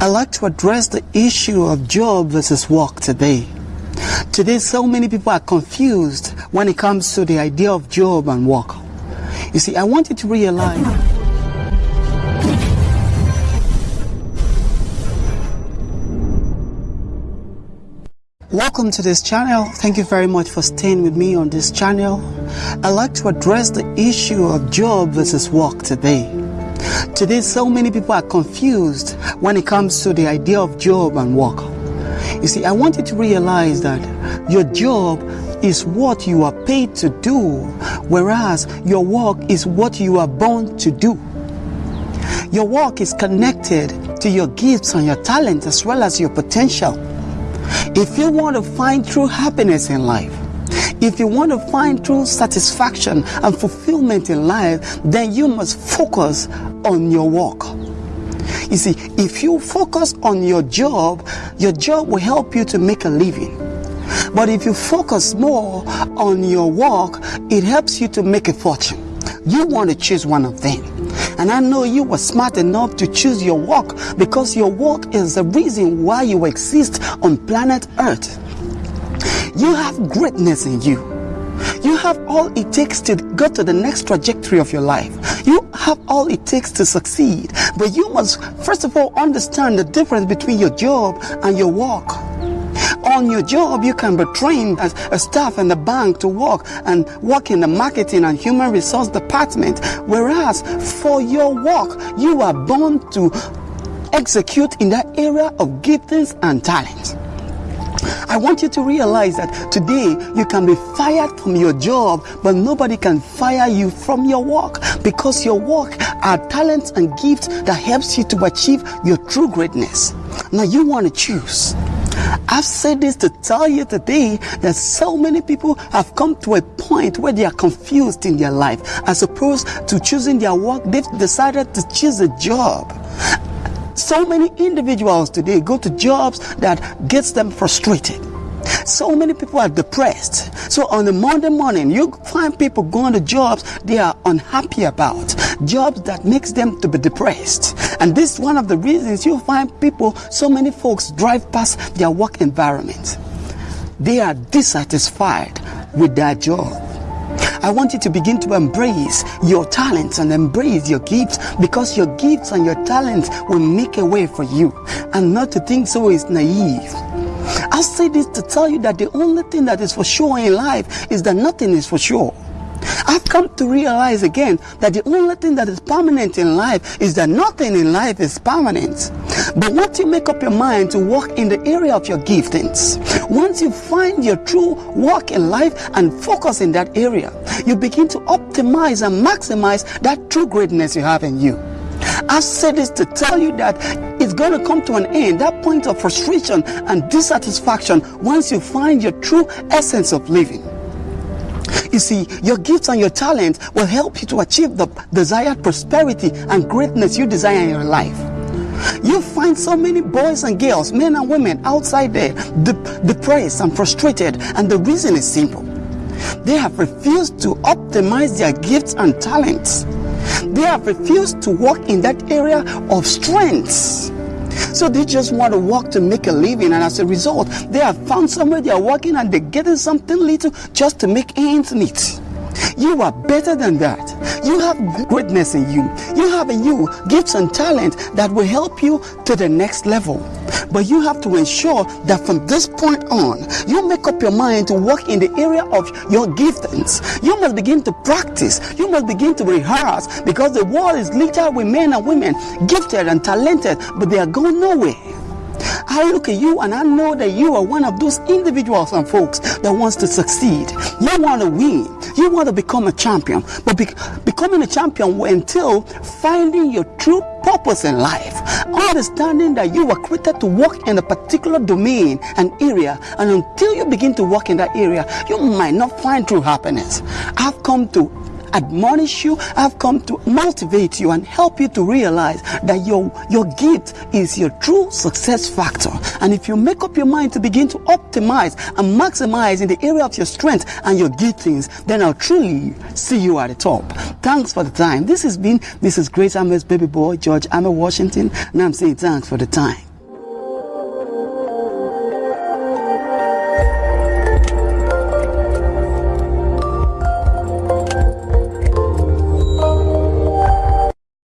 I'd like to address the issue of job versus work today. Today, so many people are confused when it comes to the idea of job and work. You see, I want you to realize. Welcome to this channel. Thank you very much for staying with me on this channel. I'd like to address the issue of job versus work today. Today, so many people are confused when it comes to the idea of job and work. You see, I want you to realize that your job is what you are paid to do, whereas your work is what you are born to do. Your work is connected to your gifts and your talents as well as your potential. If you want to find true happiness in life, if you want to find true satisfaction and fulfillment in life, then you must focus on your work. You see, if you focus on your job, your job will help you to make a living. But if you focus more on your work, it helps you to make a fortune. You want to choose one of them. And I know you were smart enough to choose your work because your work is the reason why you exist on planet Earth. You have greatness in you. You have all it takes to go to the next trajectory of your life. You have all it takes to succeed. But you must, first of all, understand the difference between your job and your work. On your job, you can be trained as a staff in the bank to work and work in the marketing and human resource department. Whereas for your work, you are born to execute in that area of giftings and talents. I want you to realize that today you can be fired from your job, but nobody can fire you from your work because your work are talents and gifts that helps you to achieve your true greatness. Now you want to choose. I've said this to tell you today that so many people have come to a point where they are confused in their life. As opposed to choosing their work, they've decided to choose a job. So many individuals today go to jobs that gets them frustrated. So many people are depressed. So on the Monday morning, you find people going to jobs they are unhappy about, jobs that makes them to be depressed. And this is one of the reasons you find people, so many folks drive past their work environment. They are dissatisfied with their job. I want you to begin to embrace your talents and embrace your gifts because your gifts and your talents will make a way for you. And not to think so is naive. I say this to tell you that the only thing that is for sure in life is that nothing is for sure. I've come to realize again that the only thing that is permanent in life is that nothing in life is permanent. But once you make up your mind to walk in the area of your giftings, once you find your true work in life and focus in that area, you begin to optimize and maximize that true greatness you have in you. I said this to tell you that it's going to come to an end, that point of frustration and dissatisfaction once you find your true essence of living. You see, your gifts and your talents will help you to achieve the desired prosperity and greatness you desire in your life. You find so many boys and girls, men and women outside there de- depressed and frustrated, and the reason is simple. They have refused to optimize their gifts and talents. They have refused to work in that area of strengths. So they just want to work to make a living, and as a result, they have found somewhere they are working and they're getting something little just to make ends meet. You are better than that. You have greatness in you. You have in you gifts and talent that will help you to the next level. But you have to ensure that from this point on, you make up your mind to work in the area of your giftings. You must begin to practice. You must begin to rehearse because the world is littered with men and women, gifted and talented, but they are going nowhere. I look at you and I know that you are one of those individuals and folks that wants to succeed. You want to win. You want to become a champion. But be- becoming a champion will entail finding your true purpose in life. Understanding that you were created to work in a particular domain and area. And until you begin to work in that area, you might not find true happiness. I've come to admonish you. I've come to motivate you and help you to realize that your, your gift is your true success factor. And if you make up your mind to begin to optimize and maximize in the area of your strength and your giftings, then I'll truly see you at the top. Thanks for the time. This has been, is Great Amos Baby Boy, George Amos Washington, and I'm saying thanks for the time.